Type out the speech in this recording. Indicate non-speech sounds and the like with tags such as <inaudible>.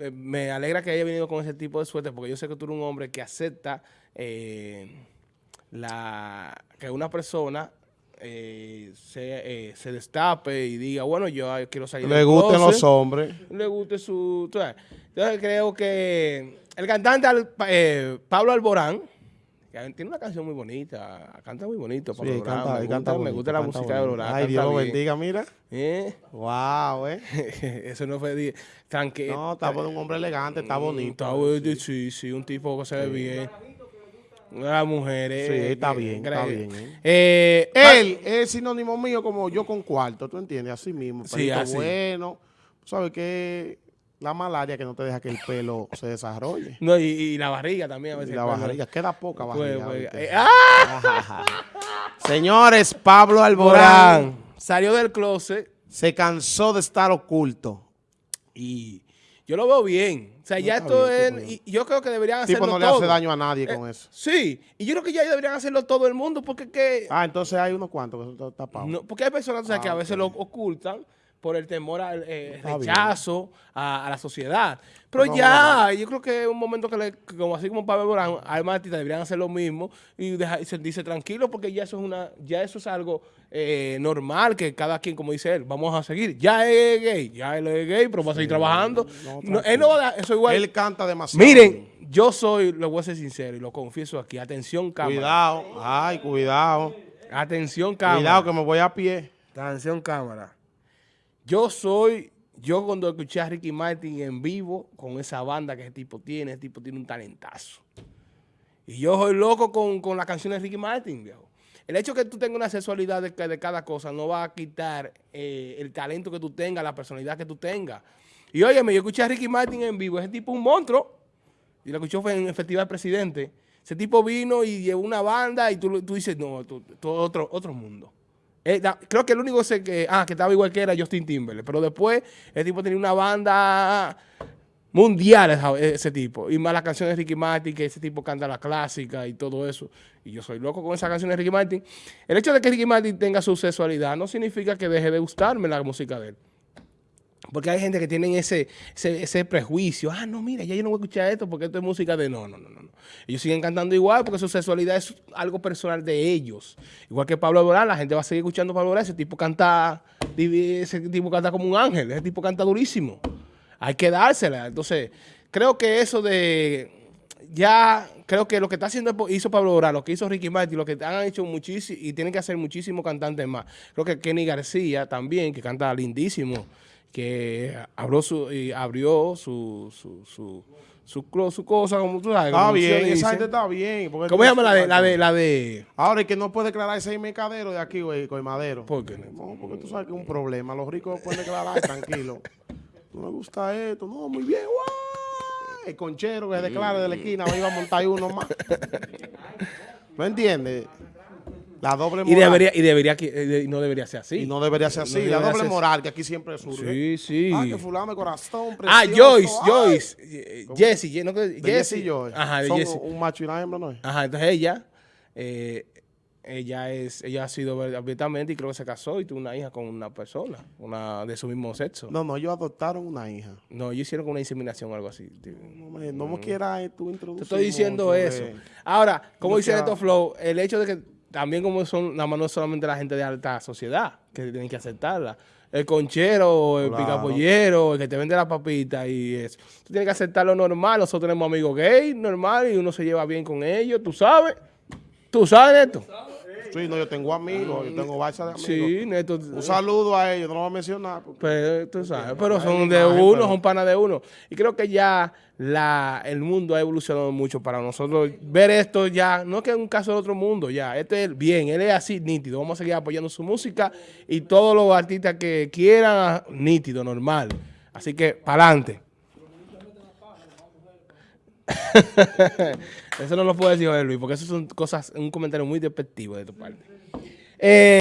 eh, me alegra que haya venido con ese tipo de suerte porque yo sé que tú eres un hombre que acepta eh, la que una persona eh, se, eh, se destape y diga, bueno, yo quiero salir Le gusten closet, los hombres. Le guste su... Entonces creo que el cantante eh, Pablo Alborán, tiene una canción muy bonita, canta muy bonito. Pablo Sí, canta, me gusta, canta me bonito, gusta la música de. Alborán. Ay, Dios lo bendiga, mira. ¿Eh? Wow, eh. <laughs> Eso no fue... Tranquilo. No, está un hombre elegante, está bonito. Está bonito, sí, sí, un tipo que se ve bien. Las mujeres. Sí, eh, está eh, bien, está bien, eh. Eh, Él es sinónimo mío como yo con cuarto, ¿tú entiendes? Así mismo, Sí, así. bueno. ¿Sabes qué? La malaria que no te deja que el pelo se desarrolle. No, y, y la barriga también. A Y veces la barriga, queda poca barriga. pues, eh, ¡Ah! Señores, Pablo Alborán Borán salió del closet se cansó de estar oculto. y yo lo veo bien. O sea, ya esto bien, es... bien. y yo creo que deberían tipo hacerlo no le todo. hace daño a nadie Eh, con eso. Sí, y yo creo que ya deberían hacerlo todo el mundo porque que... Ah, entonces hay unos cuantos que están tapados. No, porque hay personas o sea, Ah, que a veces ok. lo ocultan por el temor al eh, rechazo a, a la sociedad. Pero No, ya, yo creo que es un momento que, le- que como así como Pablo Borán, hay más artistas deberían hacer lo mismo y, dejar, y sentirse tranquilos porque ya eso es una, ya eso es algo eh, normal que cada quien, como dice él, vamos a seguir. Ya es gay, ya él es gay, pero va a seguir trabajando. no, No, él no va a dar- eso igual. Él canta demasiado. Miren, yo soy, lo voy a ser sincero y lo confieso aquí. Atención, cámara. Cuidado, ay, cuidado. Atención, cámara. Cuidado que me voy a pie. Atención, cámara. Yo soy, yo cuando escuché a Ricky Martin en vivo, con esa banda que ese tipo tiene, ese tipo tiene un talentazo. Y yo soy loco con, con las canciones de Ricky Martin, viejo. El hecho de que tú tengas una sexualidad de, de cada cosa no va a quitar eh, el talento que tú tengas, la personalidad que tú tengas. Y óyeme, yo escuché a Ricky Martin en vivo, ese tipo es un monstruo. Y lo escuchó en el Festival Presidente. Ese tipo vino y llevó una banda y tú, tú dices, no, tú, tú otro, otro mundo. Eh, creo que el único que, ah, que estaba igual que era Justin Timberlake. Pero después, el tipo tenía una banda mundial, esa- ese tipo. Y más las canciones de Ricky Martin, que ese tipo canta la clásica y todo eso. Y yo soy loco con esas canciones de Ricky Martin. El hecho de que Ricky Martin tenga su sexualidad no significa que deje de gustarme la música de él. Porque hay gente que tienen ese, ese, prejuicio. Ah, no, mira, ya yo no voy a escuchar esto porque esto es música de... No, no, no, no. no. Ellos siguen cantando igual porque su sexualidad es algo personal de ellos. Igual que Pablo Alborán, la gente va a seguir escuchando a Pablo Alborán. Ese tipo canta, ese tipo canta como un ángel. Ese tipo canta durísimo. Hay que dársela. Entonces, creo que eso de... Ya creo que lo que está haciendo hizo Pablo Alborán, lo que hizo Ricky Martin, lo que han hecho muchísimo y tienen que hacer muchísimos cantantes más. Creo que Kenny García también, que canta lindísimo que abrió su, y abrió su, su, su, su, su cosa, como tú sabes. Está bien, esa gente está bien. ¿Cómo se llama la de, la de, la de, Ahora, el que no puede declarar ese mercadero de aquí, güey, con madero. ¿por qué? No, porque tú sabes que es un problema. Los ricos pueden declarar <laughs> tranquilo. No me gusta esto. No, muy bien. ¡guau! El conchero que se declara de la esquina va a montar uno más. ¿Me entiendes? La doble Y debería, y debería, eh, y no debería ser así. Y no debería ser así. No la doble moral que aquí siempre surge. Sí, sí. Ah, que fulano de corazón, Ah, precioso. Joyce, Ay. Joyce, eh, Jessie, Ye- no. Jesse Joy. Ajá, de Son Jessie. un macho y una hembra, ¿no es? Ajá, entonces ella, eh, ella es, ella ha sido abiertamente y creo que se casó y tuvo una hija con una persona, una de su mismo sexo. No, No, no, ellos adoptaron una hija. ellos hicieron una inseminación o algo así. No me, no me quieras eh, tú introducir Te estoy diciendo eso. Ahora, como No dice quiera- Neto Flow, el hecho de que también como son, nada más no es solamente la gente de alta sociedad que tienen que aceptarla. El conchero, el Claro. picapollero, el que te vende la papita y eso. Tú tienes que aceptar lo normal. Nosotros tenemos amigos gay, normal, y uno se lleva bien con ellos. ¿Tú sabes? ¿Tú sabes, Neto? Sí, no, yo tengo amigos, yo tengo balsa de amigos. Sí, Neto. Un saludo a ellos, no lo voy a mencionar. porque- Pero, tú sabes, pero son de imagen, uno, pero- son panas de uno. Y creo que ya la, el mundo ha evolucionado mucho para nosotros ver esto ya, no es que es un caso de otro mundo, ya. Este es bien, él es así, nítido. Vamos a seguir apoyando su música y todos los artistas que quieran, nítido, normal. Así que, para adelante. <laughs> eso no lo puedo decir, Luis, porque eso son cosas, un comentario muy despectivo de tu parte. Eh,